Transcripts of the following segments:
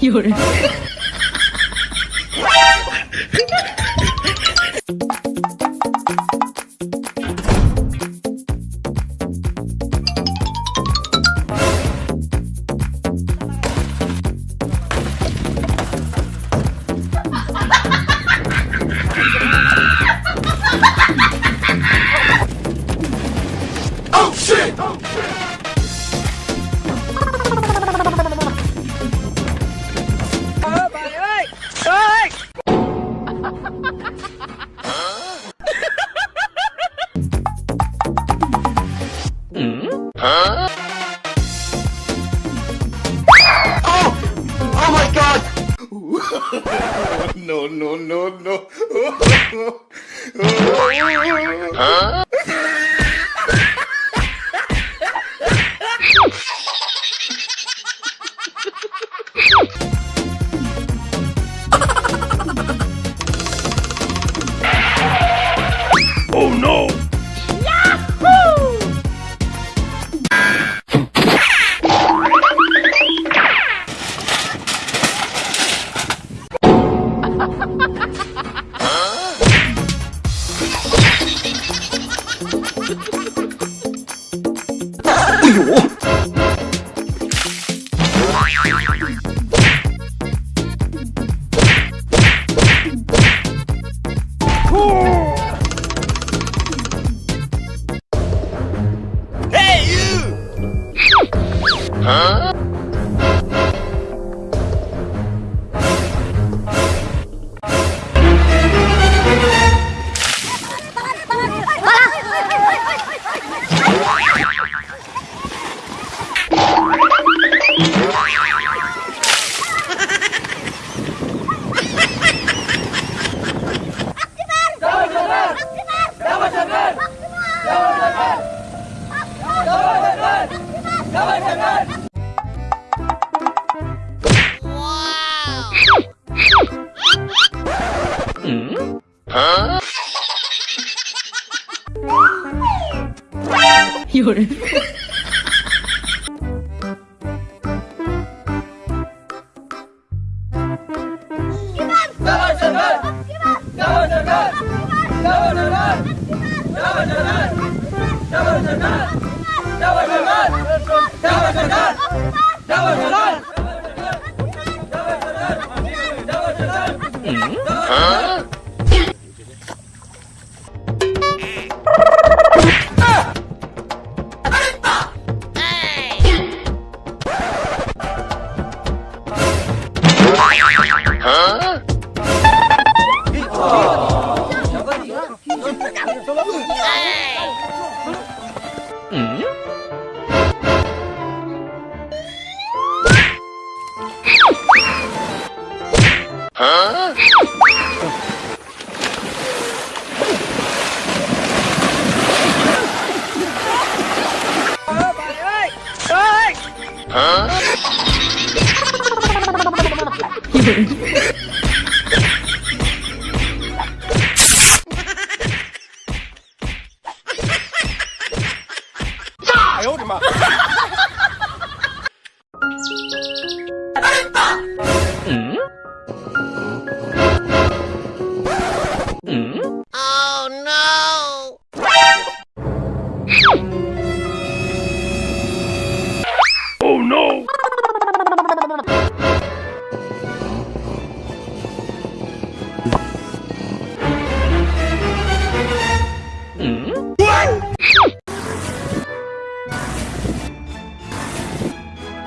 有人。no, no, no, no. huh? oh no! 哈哈哈哈有人。Huh? Huh? 哎呦我的妈！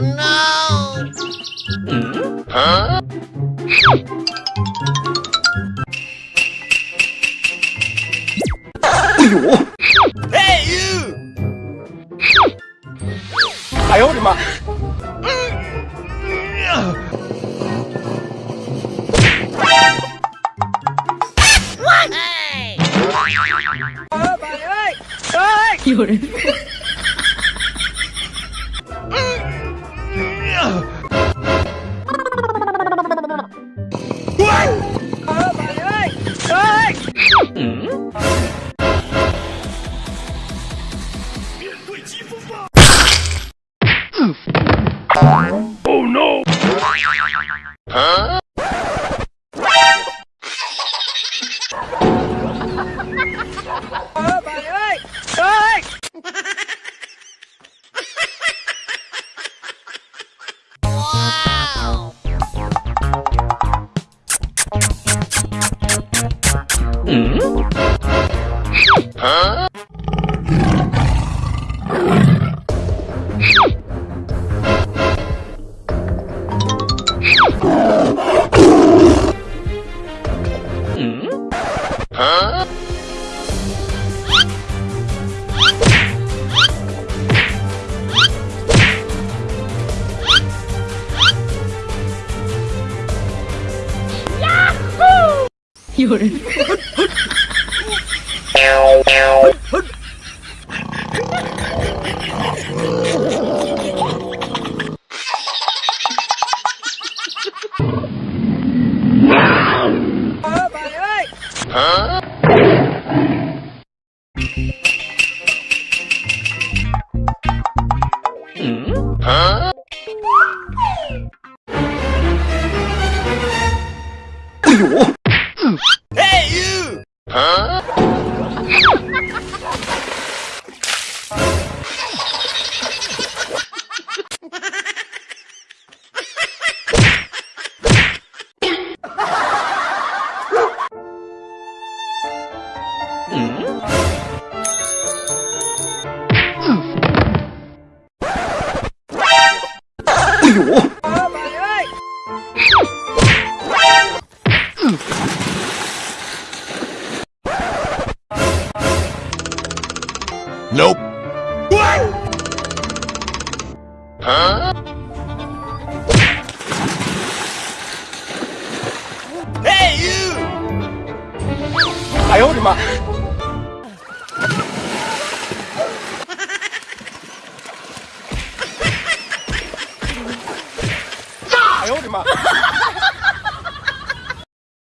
no! Huh? Hey 妈有人。Oh no！Huh? 有人，哎呦！Hey, you! Huh? 嗯？哎呦！Nope. Huh? Hey, you! 哎呦！哎呦我的妈！